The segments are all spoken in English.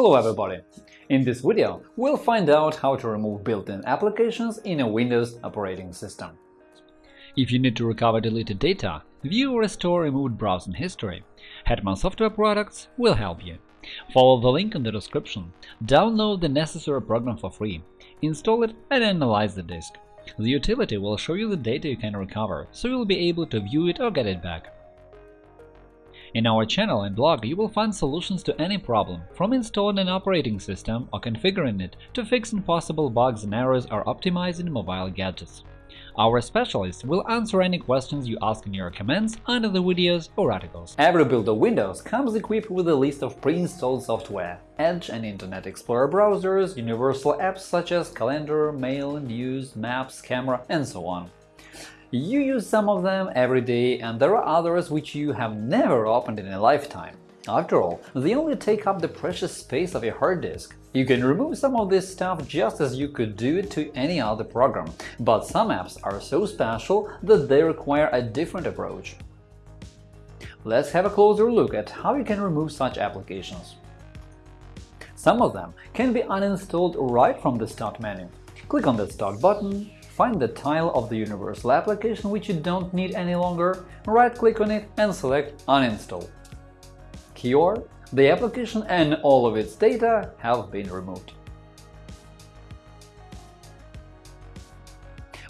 Hello everybody! In this video, we'll find out how to remove built-in applications in a Windows operating system. If you need to recover deleted data, view or restore removed browsing history, Hetman Software Products will help you. Follow the link in the description, download the necessary program for free, install it and analyze the disk. The utility will show you the data you can recover, so you'll be able to view it or get it back. In our channel and blog you will find solutions to any problem, from installing an operating system or configuring it to fixing possible bugs and errors or optimizing mobile gadgets. Our specialists will answer any questions you ask in your comments under the videos or articles. Every build of Windows comes equipped with a list of pre-installed software, Edge and Internet Explorer browsers, universal apps such as Calendar, Mail, News, Maps, Camera, and so on. You use some of them every day, and there are others which you have never opened in a lifetime. After all, they only take up the precious space of your hard disk. You can remove some of this stuff just as you could do it to any other program, but some apps are so special that they require a different approach. Let's have a closer look at how you can remove such applications. Some of them can be uninstalled right from the Start menu. Click on the Start button, Find the tile of the universal application which you don't need any longer, right-click on it and select Uninstall. Cure the application and all of its data have been removed.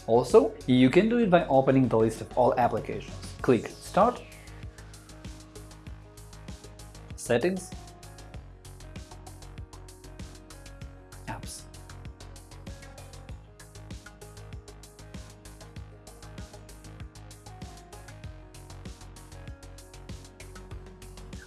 Also, you can do it by opening the list of all applications. Click Start, Settings,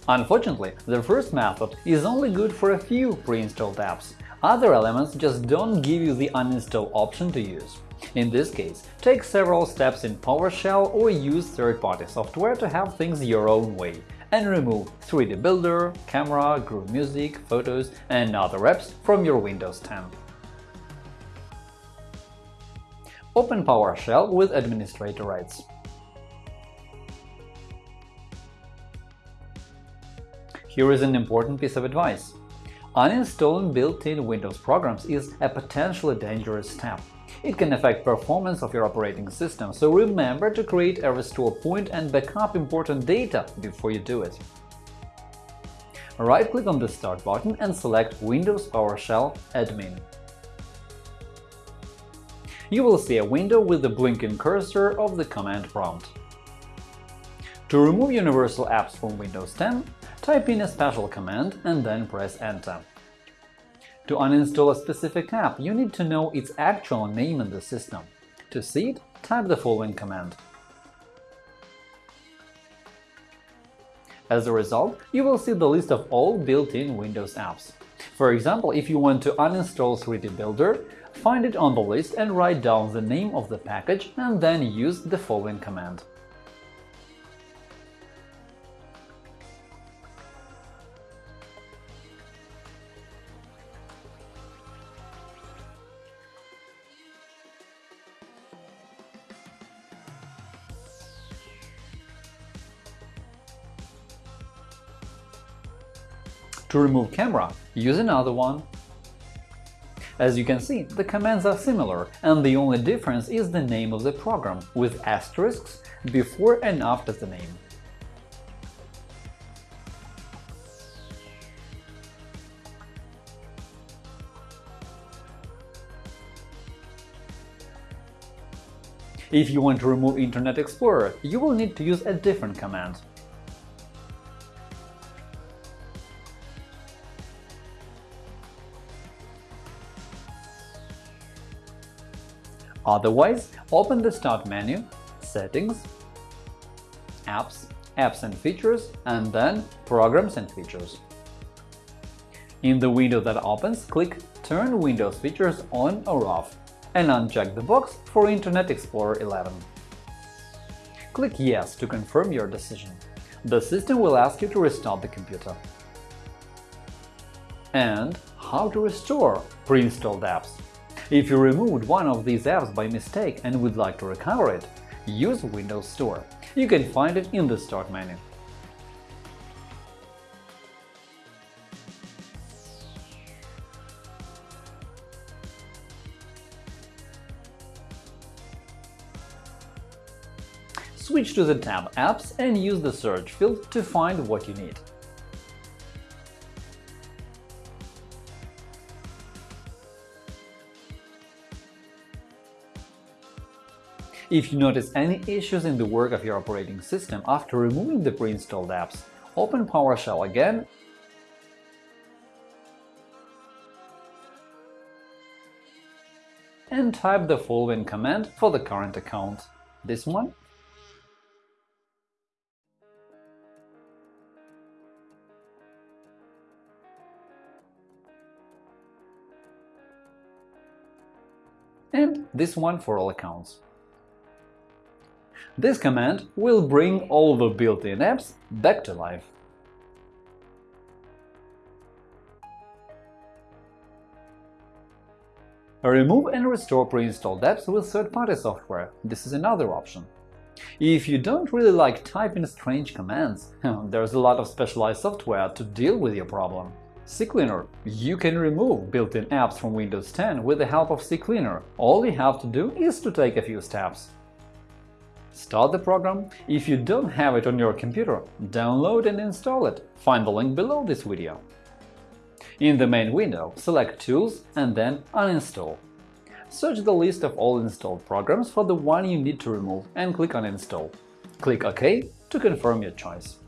Unfortunately, the first method is only good for a few pre-installed apps. Other elements just don't give you the uninstall option to use. In this case, take several steps in PowerShell or use third-party software to have things your own way and remove 3D Builder, Camera, Groove Music, Photos, and other apps from your Windows 10. Open PowerShell with administrator rights. Here is an important piece of advice. Uninstalling built-in Windows programs is a potentially dangerous step. It can affect performance of your operating system, so remember to create a restore point and backup important data before you do it. Right-click on the Start button and select Windows PowerShell Admin. You will see a window with the blinking cursor of the command prompt. To remove universal apps from Windows 10, Type in a special command and then press Enter. To uninstall a specific app, you need to know its actual name in the system. To see it, type the following command. As a result, you will see the list of all built-in Windows apps. For example, if you want to uninstall 3D Builder, find it on the list and write down the name of the package and then use the following command. To remove camera, use another one. As you can see, the commands are similar, and the only difference is the name of the program, with asterisks before and after the name. If you want to remove Internet Explorer, you will need to use a different command. Otherwise, open the Start menu, Settings, Apps, Apps and Features, and then Programs and Features. In the window that opens, click Turn Windows features on or off and uncheck the box for Internet Explorer 11. Click Yes to confirm your decision. The system will ask you to restart the computer. And how to restore pre-installed apps. If you removed one of these apps by mistake and would like to recover it, use Windows Store. You can find it in the Start menu. Switch to the tab Apps and use the search field to find what you need. If you notice any issues in the work of your operating system after removing the pre-installed apps, open PowerShell again and type the following command for the current account. This one and this one for all accounts. This command will bring all the built-in apps back to life. Remove and restore pre-installed apps with third-party software. This is another option. If you don't really like typing strange commands, there's a lot of specialized software to deal with your problem. CCleaner. You can remove built-in apps from Windows 10 with the help of CCleaner. All you have to do is to take a few steps. Start the program. If you don't have it on your computer, download and install it. Find the link below this video. In the main window, select Tools and then Uninstall. Search the list of all installed programs for the one you need to remove and click on Install. Click OK to confirm your choice.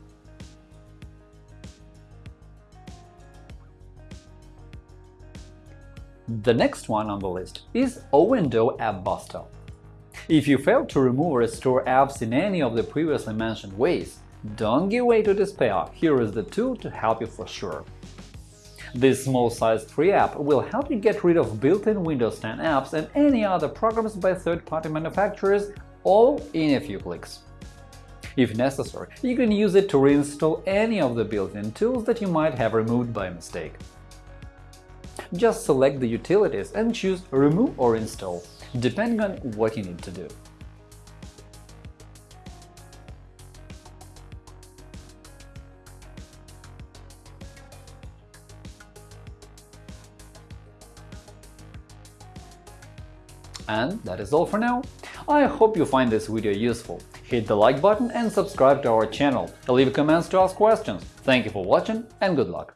The next one on the list is O&O App Buster. If you fail to remove or restore apps in any of the previously mentioned ways, don't give way to despair, here is the tool to help you for sure. This small-sized free app will help you get rid of built-in Windows 10 apps and any other programs by third-party manufacturers, all in a few clicks. If necessary, you can use it to reinstall any of the built-in tools that you might have removed by mistake. Just select the utilities and choose Remove or Install depending on what you need to do. And that is all for now. I hope you find this video useful. Hit the like button and subscribe to our channel. Leave comments to ask questions. Thank you for watching and good luck!